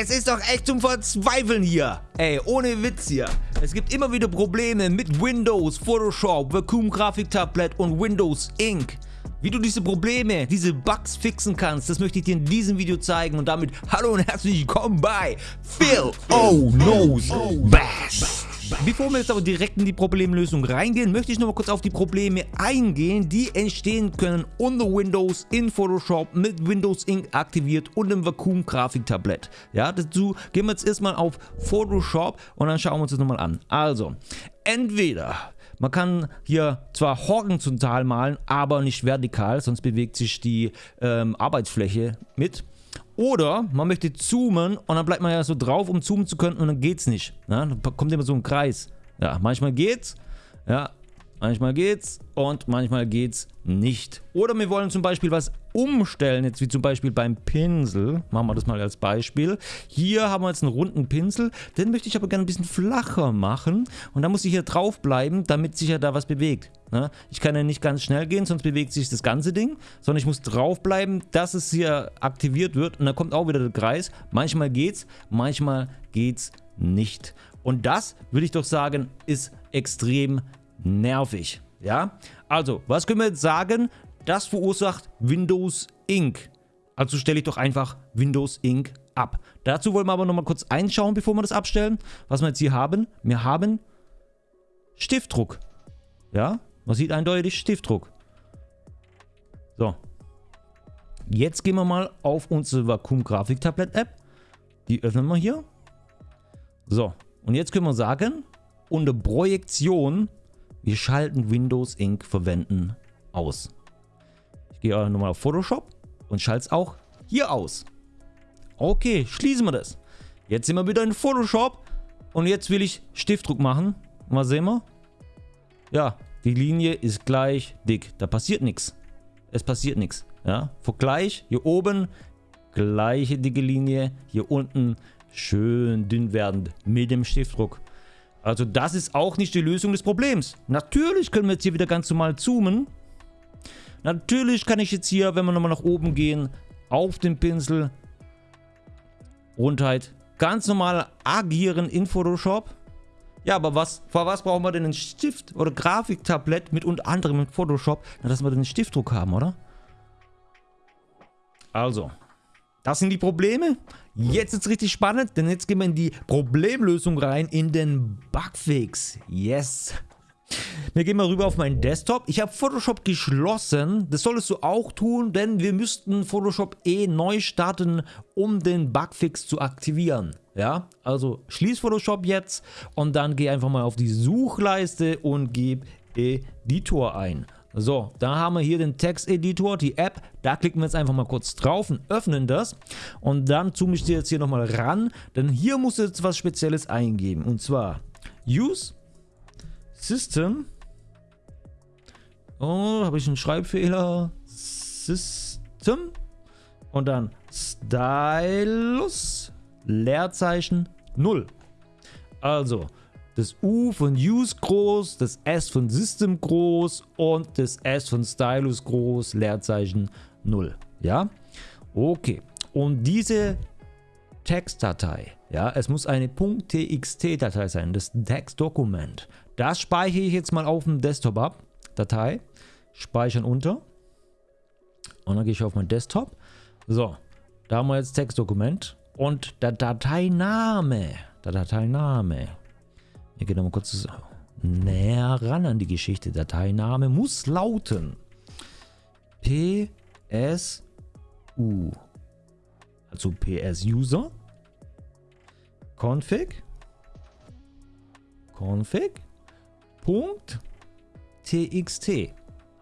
Es ist doch echt zum Verzweifeln hier. Ey, ohne Witz hier. Es gibt immer wieder Probleme mit Windows, Photoshop, Vacuum Grafiktablet und Windows Ink. Wie du diese Probleme, diese Bugs fixen kannst, das möchte ich dir in diesem Video zeigen. Und damit hallo und herzlich willkommen bei Phil Oh Knows Best. Bevor wir jetzt aber direkt in die Problemlösung reingehen, möchte ich noch mal kurz auf die Probleme eingehen, die entstehen können unter Windows in Photoshop mit Windows Ink aktiviert und im Vakuum Grafiktablett. Ja, dazu gehen wir jetzt erstmal auf Photoshop und dann schauen wir uns das nochmal an. Also, entweder man kann hier zwar horizontal malen, aber nicht vertikal, sonst bewegt sich die ähm, Arbeitsfläche mit. Oder man möchte zoomen und dann bleibt man ja so drauf, um zoomen zu können und dann geht's nicht. Ja, dann kommt immer so ein Kreis. Ja, manchmal geht's. Ja, Manchmal geht's und manchmal geht's nicht. Oder wir wollen zum Beispiel was umstellen, jetzt wie zum Beispiel beim Pinsel. Machen wir das mal als Beispiel. Hier haben wir jetzt einen runden Pinsel, den möchte ich aber gerne ein bisschen flacher machen. Und da muss ich hier drauf bleiben, damit sich ja da was bewegt. Ne? Ich kann ja nicht ganz schnell gehen, sonst bewegt sich das ganze Ding, sondern ich muss drauf bleiben, dass es hier aktiviert wird und dann kommt auch wieder der Kreis. Manchmal geht's, manchmal geht's nicht. Und das, würde ich doch sagen, ist extrem nervig. Ja, also, was können wir jetzt sagen? Das verursacht Windows Ink. Also stelle ich doch einfach Windows Ink ab. Dazu wollen wir aber nochmal kurz einschauen, bevor wir das abstellen. Was wir jetzt hier haben, wir haben Stiftdruck. Ja, man sieht eindeutig Stiftdruck. So. Jetzt gehen wir mal auf unsere Vakuum Grafik Tablet App. Die öffnen wir hier. So. Und jetzt können wir sagen, unter Projektion wir schalten Windows Ink verwenden aus. Ich gehe nochmal auf Photoshop und schalte es auch hier aus. Okay, schließen wir das. Jetzt sind wir wieder in Photoshop und jetzt will ich Stiftdruck machen. Was sehen wir? Ja, die Linie ist gleich dick. Da passiert nichts. Es passiert nichts. Ja, Vergleich, hier oben gleiche dicke Linie, hier unten schön dünn werdend mit dem Stiftdruck. Also das ist auch nicht die Lösung des Problems. Natürlich können wir jetzt hier wieder ganz normal zoomen. Natürlich kann ich jetzt hier, wenn wir nochmal nach oben gehen, auf den Pinsel Rundheit ganz normal agieren in Photoshop. Ja, aber was, vor was brauchen wir denn einen Stift oder Grafiktablett mit unter anderem in Photoshop? Dass wir den Stiftdruck haben, oder? Also, das sind die Probleme. Jetzt ist es richtig spannend, denn jetzt gehen wir in die Problemlösung rein, in den Bugfix. Yes. Wir gehen mal rüber auf meinen Desktop. Ich habe Photoshop geschlossen. Das solltest du auch tun, denn wir müssten Photoshop eh neu starten, um den Bugfix zu aktivieren. Ja, also schließ Photoshop jetzt und dann geh einfach mal auf die Suchleiste und gib Editor ein. So, da haben wir hier den Texteditor, die App. Da klicken wir jetzt einfach mal kurz drauf und öffnen das. Und dann zoome ich dir jetzt hier nochmal ran, denn hier musst du jetzt was Spezielles eingeben. Und zwar Use System. Oh, habe ich einen Schreibfehler? System. Und dann Stylus Leerzeichen 0. Also, das U von Use groß, das S von System groß und das S von Stylus groß, Leerzeichen 0. Ja, okay. Und diese Textdatei, ja, es muss eine .txt-Datei sein, das Textdokument. Das speichere ich jetzt mal auf dem Desktop ab. Datei, speichern unter. Und dann gehe ich auf meinen Desktop. So, da haben wir jetzt Textdokument. Und der Dateiname, der Dateiname, wir gehen nochmal kurz näher ran an die Geschichte. Dateiname muss lauten PSU. Also PS User. Config. Config. Punkt. TXT.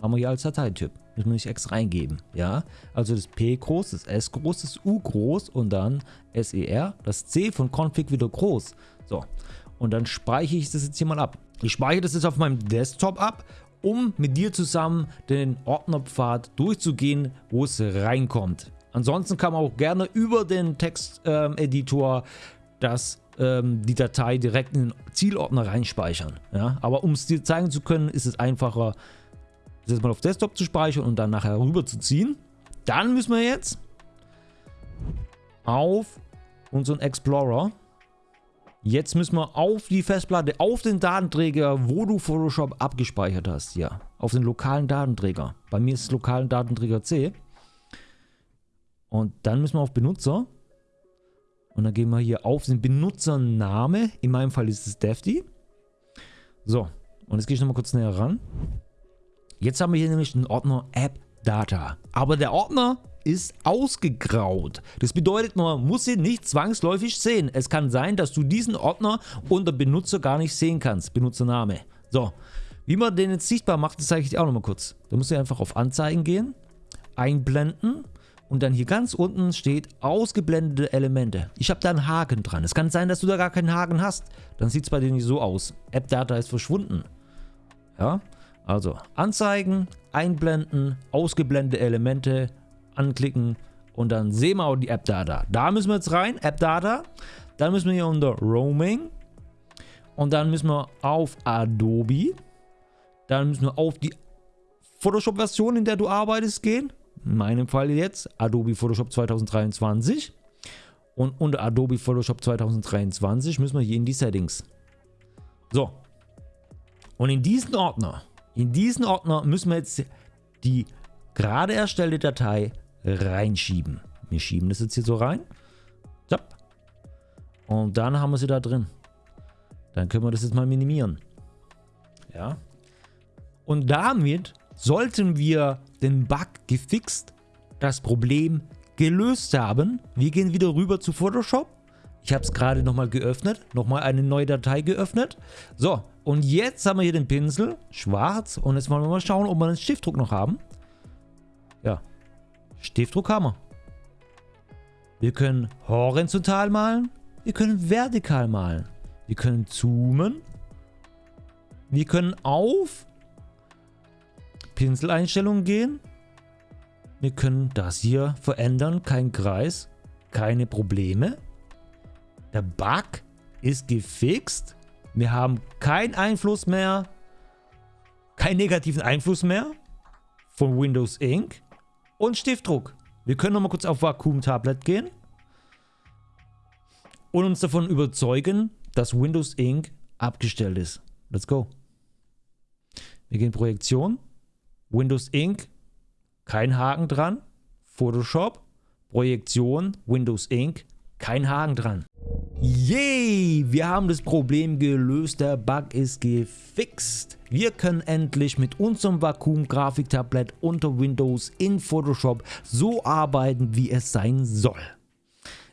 Haben wir hier als Dateityp. Müssen wir nicht extra eingeben. Ja, also das P groß, das S groß, das U groß und dann SER. Das C von Config wieder groß. So, und dann speichere ich das jetzt hier mal ab. Ich speichere das jetzt auf meinem Desktop ab, um mit dir zusammen den Ordnerpfad durchzugehen, wo es reinkommt. Ansonsten kann man auch gerne über den Texteditor ähm, ähm, die Datei direkt in den Zielordner reinspeichern. Ja? Aber um es dir zeigen zu können, ist es einfacher, das jetzt mal auf Desktop zu speichern und dann nachher rüber zu ziehen. Dann müssen wir jetzt auf unseren Explorer. Jetzt müssen wir auf die Festplatte, auf den Datenträger, wo du Photoshop abgespeichert hast. Ja, auf den lokalen Datenträger. Bei mir ist es lokalen Datenträger C. Und dann müssen wir auf Benutzer. Und dann gehen wir hier auf den Benutzername. In meinem Fall ist es Defty. So, und jetzt gehe ich nochmal kurz näher ran. Jetzt haben wir hier nämlich den Ordner App Data. Aber der Ordner ist ausgegraut. Das bedeutet, man muss ihn nicht zwangsläufig sehen. Es kann sein, dass du diesen Ordner unter Benutzer gar nicht sehen kannst. Benutzername. So, wie man den jetzt sichtbar macht, das zeige ich dir auch nochmal kurz. Da musst du einfach auf Anzeigen gehen, einblenden und dann hier ganz unten steht ausgeblendete Elemente. Ich habe da einen Haken dran. Es kann sein, dass du da gar keinen Haken hast. Dann sieht es bei dir nicht so aus. App Data ist verschwunden. Ja, also Anzeigen, einblenden, ausgeblendete Elemente, anklicken und dann sehen wir auch die App Data. Da müssen wir jetzt rein, App Data. Dann müssen wir hier unter Roaming und dann müssen wir auf Adobe. Dann müssen wir auf die Photoshop-Version, in der du arbeitest, gehen. In meinem Fall jetzt Adobe Photoshop 2023. Und unter Adobe Photoshop 2023 müssen wir hier in die Settings. So. Und in diesen Ordner in diesen Ordner müssen wir jetzt die gerade erstellte Datei reinschieben. Wir schieben das jetzt hier so rein. Und dann haben wir sie da drin. Dann können wir das jetzt mal minimieren. Ja. Und damit sollten wir den Bug gefixt, das Problem gelöst haben. Wir gehen wieder rüber zu Photoshop. Ich habe es gerade nochmal geöffnet, nochmal eine neue Datei geöffnet. So, und jetzt haben wir hier den Pinsel, schwarz. Und jetzt wollen wir mal schauen, ob wir einen Stiftdruck noch haben. Ja, Stiftdruck haben wir. Können horizontal malen, wir können vertikal malen. Wir können zoomen. Wir können auf Pinseleinstellungen gehen. Wir können das hier verändern, kein Kreis, keine Probleme. Der Bug ist gefixt. Wir haben keinen Einfluss mehr, keinen negativen Einfluss mehr von Windows Ink und Stiftdruck. Wir können nochmal kurz auf Vakuum Tablet gehen und uns davon überzeugen, dass Windows Ink abgestellt ist. Let's go. Wir gehen Projektion, Windows Ink, kein Haken dran, Photoshop, Projektion, Windows Ink, kein Haken dran. Yay, wir haben das Problem gelöst, der Bug ist gefixt. Wir können endlich mit unserem Vakuum-Grafiktablett unter Windows in Photoshop so arbeiten, wie es sein soll.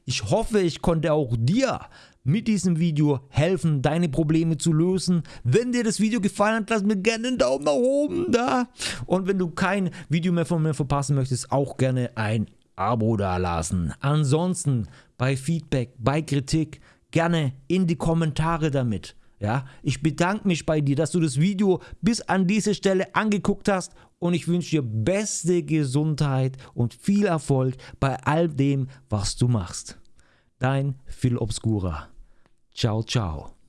Ich hoffe, ich konnte auch dir mit diesem Video helfen, deine Probleme zu lösen. Wenn dir das Video gefallen hat, lass mir gerne einen Daumen nach oben da. Und wenn du kein Video mehr von mir verpassen möchtest, auch gerne ein Abo dalassen. Ansonsten bei Feedback, bei Kritik gerne in die Kommentare damit. Ja, ich bedanke mich bei dir, dass du das Video bis an diese Stelle angeguckt hast und ich wünsche dir beste Gesundheit und viel Erfolg bei all dem, was du machst. Dein Phil Obscura. Ciao, ciao.